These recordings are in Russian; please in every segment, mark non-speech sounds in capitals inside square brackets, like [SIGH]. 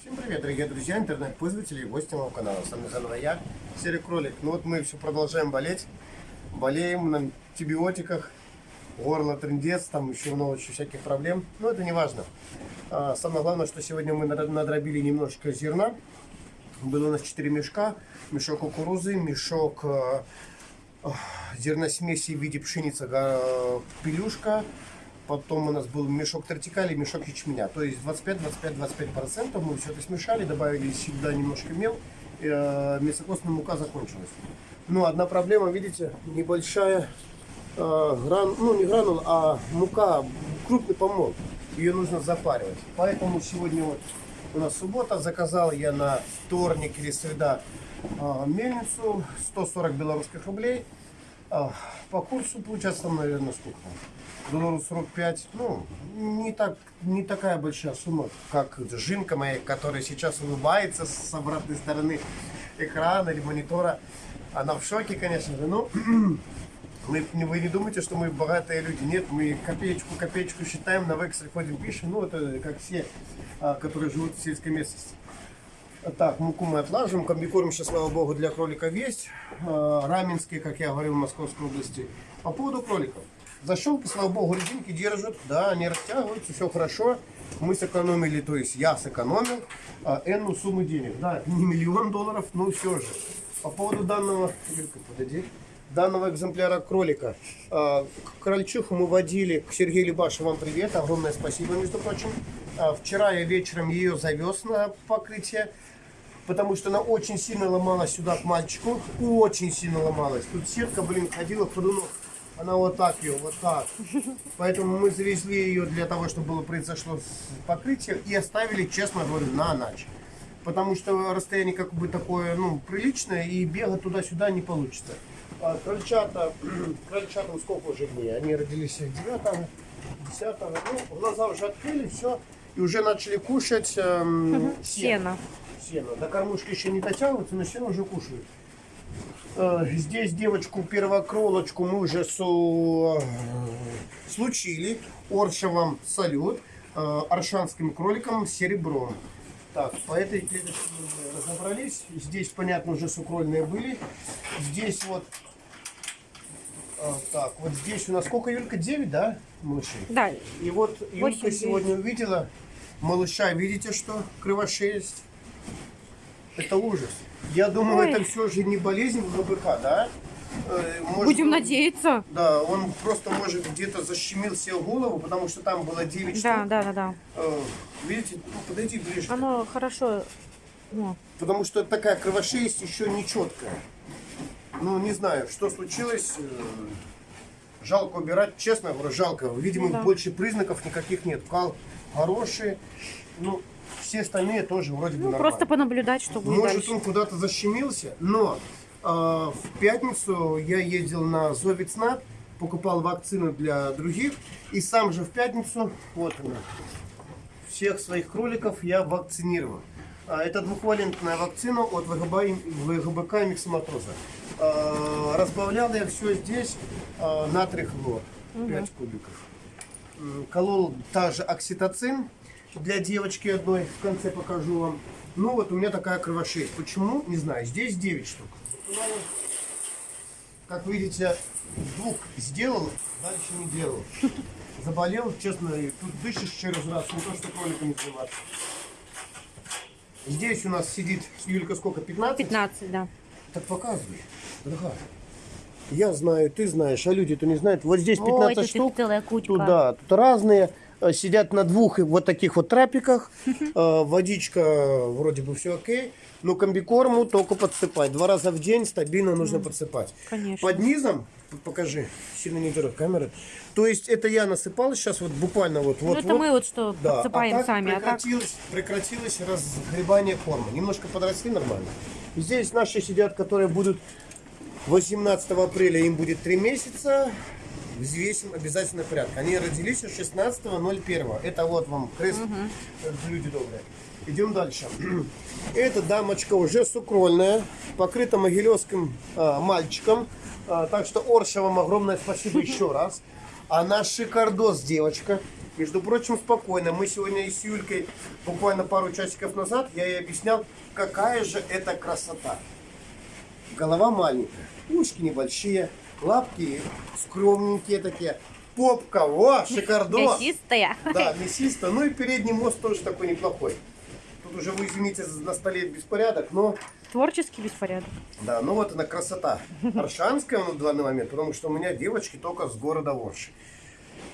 Всем привет, дорогие друзья, интернет-пользователи и гости моего канала. С вами заново я, Серый Кролик. Ну вот мы все продолжаем болеть. Болеем на антибиотиках, горло трендец, там еще много еще всяких проблем. Но это не важно. А, самое главное, что сегодня мы надробили немножечко зерна. Было у нас 4 мешка. Мешок кукурузы, мешок э, зерносмеси в виде пшеницы, э, Потом у нас был мешок тортикали, мешок ячменя. То есть 25-25-25% мы все это смешали, добавили сюда немножко мел. Э, мясокостная мука закончилась. Но одна проблема, видите, небольшая э, гран, ну не гранул, а мука, крупный помол. Ее нужно запаривать. Поэтому сегодня вот у нас суббота, заказал я на вторник или среда э, мельницу 140 белорусских рублей. Э, по курсу получается там, наверное, сколько там? долларов 45, ну, не, так, не такая большая сумма, как Жинка моя, которая сейчас улыбается с обратной стороны экрана или монитора. Она в шоке, конечно же, но [CLEARS THROAT] мы, вы не думайте, что мы богатые люди. Нет, мы копеечку-копеечку считаем, на вексель ходим, пишем, ну, это как все, а, которые живут в сельской местности. Так, муку мы отлаживаем. Комбикорм сейчас, слава богу, для кроликов есть. Раменские, как я говорил, в Московской области. По поводу кроликов. Защелки, слава богу, резинки держат, да, они растягиваются, все хорошо. Мы сэкономили, то есть я сэкономил а, энную сумму денег. Да, не миллион долларов, но все же. По поводу данного, подойди, данного экземпляра кролика. А, крольчиху мы водили к Сергею Лебашу, вам привет, огромное спасибо, между прочим. А, вчера я вечером ее завез на покрытие потому что она очень сильно ломалась сюда к мальчику, очень сильно ломалась. Тут сетка, блин, ходила в ходунок. Она вот так ее, вот так. Поэтому мы завезли ее для того, чтобы было произошло покрытие и оставили, честно говорю, на ночь. Потому что расстояние как бы такое, ну, приличное, и бегать туда-сюда не получится. А крольчата, [CLEARS THROAT] крольчатам сколько уже дней? Они родились 9 10 ну, глаза уже открыли, все, и уже начали кушать эм, сено. Сено. До кормушки еще не дотягиваются, но сено уже кушают. Э, здесь девочку первокролочку мы уже су... Э, случили. Оршевом салют. Э, аршанским кроликом серебром. Так, по этой клеточке мы разобрались. Здесь, понятно, уже сукрольные были. Здесь вот... Так, вот здесь у нас сколько, Юлька? 9, да, малышей? Да. И вот Юлька 8, сегодня увидела малыша. Видите, что кривошесть? Это ужас. Я думаю, Ой. это все же не болезнь ГБК, да? Э, может, Будем надеяться. Да, он просто, может, где-то защемил себе голову, потому что там было 9 да, штук. Да, да, да. Э, видите, ну, подойди ближе. Оно хорошо. Ну. Потому что такая кровошесть еще не четкая. Ну, не знаю, что случилось. Э, жалко убирать, честно говорю, жалко. Видимо, да. больше признаков никаких нет. Кал хороший. Ну, все остальные тоже вроде бы ну, нормально. Просто понаблюдать, что будет Может, дальше. он куда-то защемился, но э, в пятницу я ездил на Зовицнат, покупал вакцину для других, и сам же в пятницу, вот она, всех своих кроликов я вакцинировал. А, это двухвалентная вакцина от ВГБ, ВГБК и миксоматроза. А, разбавлял я все здесь а, натрий хлор, 5 угу. кубиков. Колол также окситоцин, для девочки одной, в конце покажу вам. Ну вот у меня такая кровошесть. Почему? Не знаю. Здесь 9 штук. Как видите, двух сделал, дальше не делал. Заболел, честно, и тут дышишь через раз, не то что кроликами заниматься. Здесь у нас сидит, Юлька, сколько, 15? 15, да. Так показывай, дорогая. Я знаю, ты знаешь, а люди-то не знают. Вот здесь 15 Ой, штук. кучка. Тут, разные. Э, сидят на двух вот таких вот трапиках. [LAUGHS] Э, водичка вроде бы все окей. Но комбикорму только подсыпать. Два раза в день стабильно нужно mm, подсыпать. Конечно. Под низом, покажи, сильно не дерет камеры. То есть это я насыпал сейчас вот буквально вот. вот ну это вот. мы вот что да. подсыпаем а сами. Прекратилось, а так... прекратилось разгребание корма. Немножко подросли нормально. Здесь наши сидят, которые будут 18 апреля, им будет 3 месяца взвесим обязательно порядок. Они родились 16.01. Это вот вам крест, угу. люди добрые. Идем дальше. [CLEARS THROAT] Эта дамочка уже сукрольная, покрыта могилевским а, мальчиком. А, так что Орша вам огромное спасибо [LAUGHS] еще раз. А наш шикардос, девочка, между прочим, спокойно. Мы сегодня с Юлькой, буквально пару часиков назад, я ей объяснял, какая же это красота. Голова маленькая, ушки небольшие, лапки скромненькие такие, попка, о, шикардос. Мясистая. Да, мясисто. Ну и передний мост тоже такой неплохой. Тут уже, вы извините, на столе беспорядок, но Творческий беспорядок. да, ну вот она красота. Аршанская на данный момент, потому что у меня девочки только с города Орши.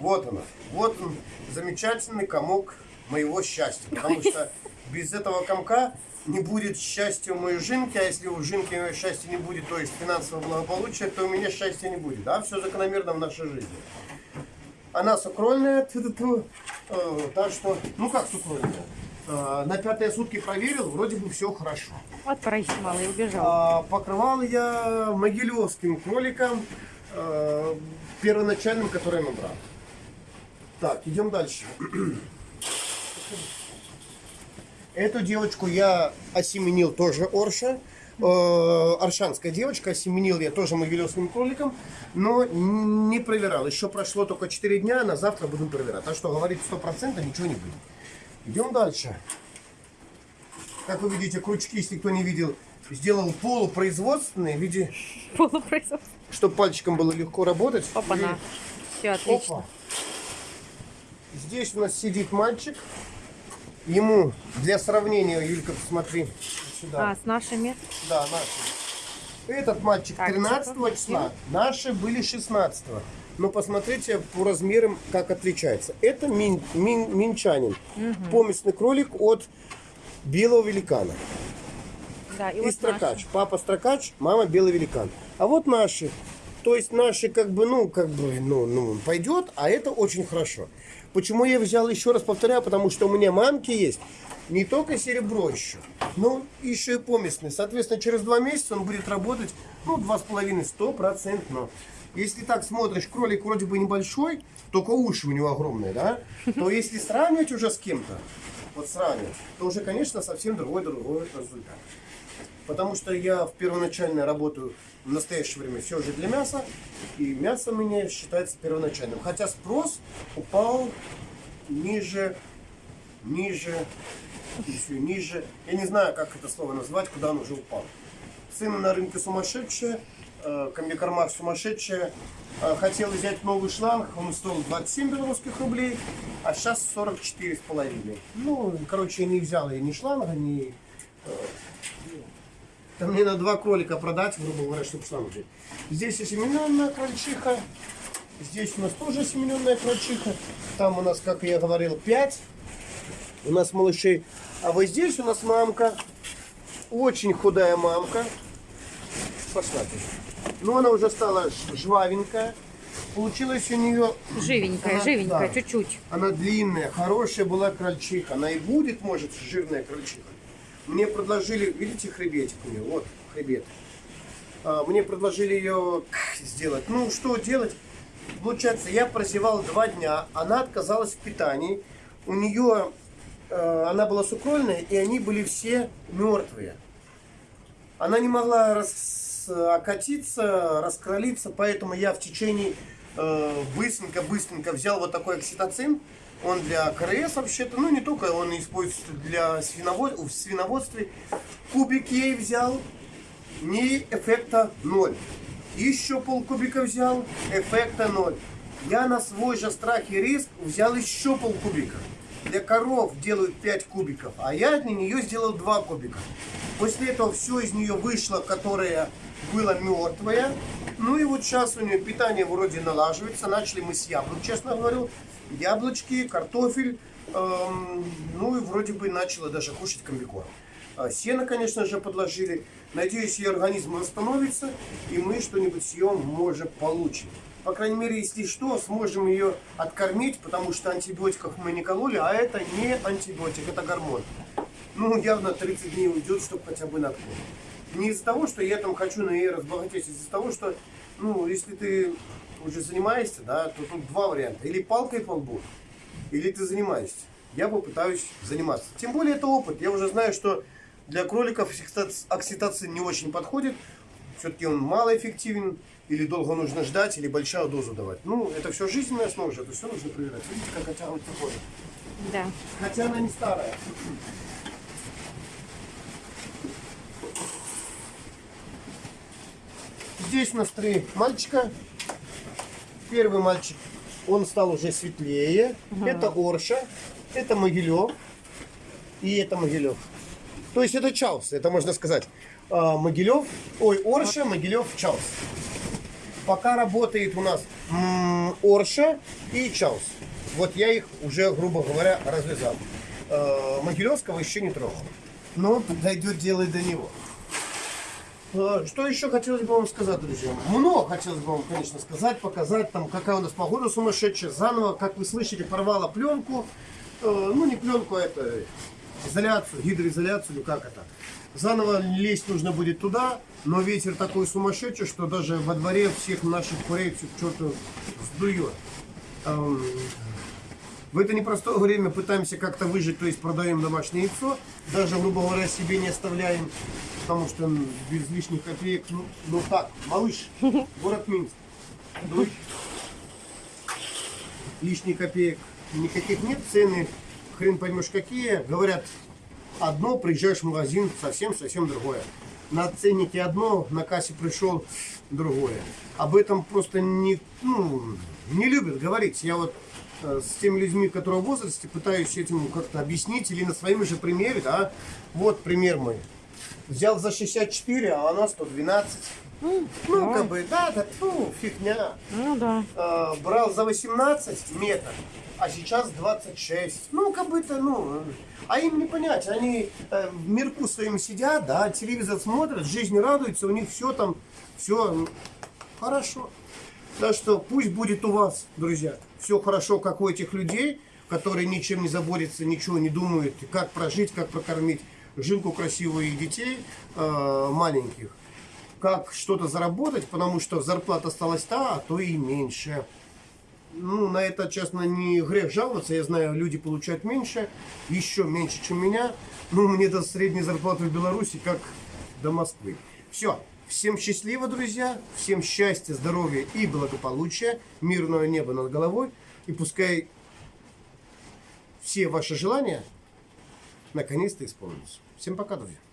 Вот она. Вот он, замечательный комок моего счастья. Потому что без этого комка не будет счастья у моей жинки, а если у жинки счастья не будет, то есть финансового благополучия, то у меня счастья не будет. Да, все закономерно в нашей жизни. Она сукрольная. Э, так что, ну как сукрольная? Э, на пятые сутки проверил, вроде бы все хорошо. Вот происмал и убежал. А, покрывал я могилевским кроликом, э, первоначальным, который я набрал. Так, идем дальше. [CLEARS THROAT] Эту девочку я осеменил тоже Орша. Э, Аршанская девочка, осеменил я тоже могилевским кроликом, но не проверял. Еще прошло только 4 дня, на завтра будем проверять. Так что говорить 100% ничего не будет. Идем дальше. Как вы видите, крючки, если кто не видел, сделал полупроизводственные в виде, Полупроизводство. чтобы пальчиком было легко работать. Опа-на. Все отлично. Опа. Здесь у нас сидит мальчик. Ему, для сравнения, Юлька, посмотри сюда. А, с нашими. Да, наши. Этот мальчик Так, 13 типа, числа, наши были 16 Но посмотрите по размерам, как отличается. Это мин, мин- минчанин. Поместный кролик от белого великана. Да, и, И вот строкач. наши. Папа строкач, мама белый великан. А вот наши. То есть наши как бы, ну, как бы, ну, ну, пойдет, а это очень хорошо. Почему я взял, еще раз повторяю, потому что у меня мамки есть не только серебро еще, но еще и поместный. Соответственно, через два месяца он будет работать, ну, два с половиной, стопроцентно. Если так смотришь, кролик вроде бы небольшой, только уши у него огромные, да? То если сравнивать уже с кем-то, вот сравнивать, то уже, конечно, совсем другой, другой результат. Потому что я в первоначально работаю в настоящее время все же для мяса, и мясо у меня считается первоначальным. Хотя спрос упал ниже, ниже, еще ниже. Я не знаю, как это слово назвать, куда он уже упал. Цены на рынке сумасшедшие, э, комбикормах сумасшедшие. Э, Хотел взять новый шланг, он стоил 27 белорусских рублей, а сейчас 44 с половиной. Ну, короче, не взял я ни шланга, ни там мне на два кролика продать, грубо говоря, чтобы сам взять. Здесь осемененная крольчиха. Здесь у нас тоже осемененная крольчиха. Там у нас, как я говорил, 5. У нас малышей. А вот здесь у нас мамка. Очень худая мамка. Пошла ты. Ну, она уже стала жвавенькая. Получилось у нее... Живенькая, Она- живенькая, да. чуть-чуть. Она длинная, хорошая была крольчиха. Она и будет, может, жирная крольчиха. Мне предложили, видите, хребетик у нее, вот хребет. А, Мне предложили ее сделать. Ну, что делать? Получается, я прозевал два дня, она отказалась в питании. У нее, э, она была сукрольная, и они были все мертвые. Она не могла рас- окатиться, раскролиться, поэтому я в течение э, быстренько-быстренько взял вот такой окситоцин. Он для КРС вообще-то, ну не только, он используется для свиновод... в свиноводстве. Кубик ей взял, ни эффекта ноль. Еще полкубика взял, эффекта ноль. Я на свой же страх и риск взял еще полкубика. Для коров делают 5 кубиков, а я для нее сделал 2 кубика. После этого все из нее вышло, которое было мертвое. Ну и вот сейчас у нее питание вроде налаживается. Начали мы с яблок, честно говорю. Яблочки, картофель. эм, ну и вроде бы начала даже кушать комбикорм. А Сено, конечно же, подложили. Надеюсь, ее организм восстановится, и мы что-нибудь с ее, может, получим. По крайней мере, если что, сможем ее откормить, потому что антибиотиков мы не кололи, а это не антибиотик, это гормон. Ну, явно 30 дней уйдет, чтобы хотя бы на откорм. Не из-за того, что я там хочу на ней разбогатеть, а из-за того, что, ну, если ты уже занимаешься, да, то тут два варианта. Или палкой по лбу, или ты занимаешься. Я попытаюсь заниматься. Тем более это опыт. Я уже знаю, что для кроликов окситоцин не очень подходит. Все-таки он малоэффективен. или долго нужно ждать, или большую дозу давать. Ну, это все жизненная основа это все нужно проверять. Видите, как оттягивается кожа. Да. Хотя она не старая. Здесь у нас три мальчика. Первый мальчик, он стал уже светлее. Это Орша, это Могилев и это Могилев. То есть это Чаус, это можно сказать. А, Могилев, ой, Орша, Могилев, Чаус. Пока работает у нас Орша и Чаус. Вот я их уже, грубо говоря, развязал. Э, Могилевского еще не трогал. Но дойдет дело и до него. Э, Что еще хотелось бы вам сказать, друзья? Много хотелось бы вам, конечно, сказать, показать, там, какая у нас погода сумасшедшая. Заново, как вы слышите, порвала пленку. Э, Ну, не пленку, а это изоляцию, гидроизоляцию, или как это. Заново лезть нужно будет туда, но ветер такой сумасшедший, что даже во дворе всех наших курей все к черту сдует. Эм, В это непростое время пытаемся как-то выжить, то есть продаем домашнее яйцо, даже, грубо говоря, себе не оставляем, потому что без лишних копеек, ну, ну так, малыш, [LAUGHS] город Минск, ну, лишних копеек никаких нет, цены хрен поймешь какие, говорят, одно, приезжаешь в магазин, совсем-совсем другое. На ценнике одно, на кассе пришел другое. Об этом просто не, ну, не любят говорить. Я вот э, с теми людьми, которые в возрасте, пытаюсь этим как-то объяснить или на своем же примере, да. Вот пример мой. Взял за 64, а она 112. Ну, как бы, да, да, фу, фигня. Ну да. Э, брал за 18 метров, а сейчас 26. Ну, как бы это, ну, а им не понять. Они э, в мирку своим сидят, да, телевизор смотрят, жизнь радуется, у них все там, все хорошо. Так что пусть будет у вас, друзья, все хорошо, как у этих людей, которые ничем не заботятся, ничего не думают, как прожить, как прокормить жилку красивую и детей э, маленьких как что-то заработать, потому что зарплата осталась та, а то и меньше. Ну, на это, честно, не грех жаловаться. Я знаю, люди получают меньше, еще меньше, чем меня. Ну, мне до средней зарплаты в Беларуси, как до Москвы. Все. Всем счастливо, друзья. Всем счастья, здоровья и благополучия. Мирного неба над головой. И пускай все ваши желания наконец-то исполнятся. Всем пока, друзья.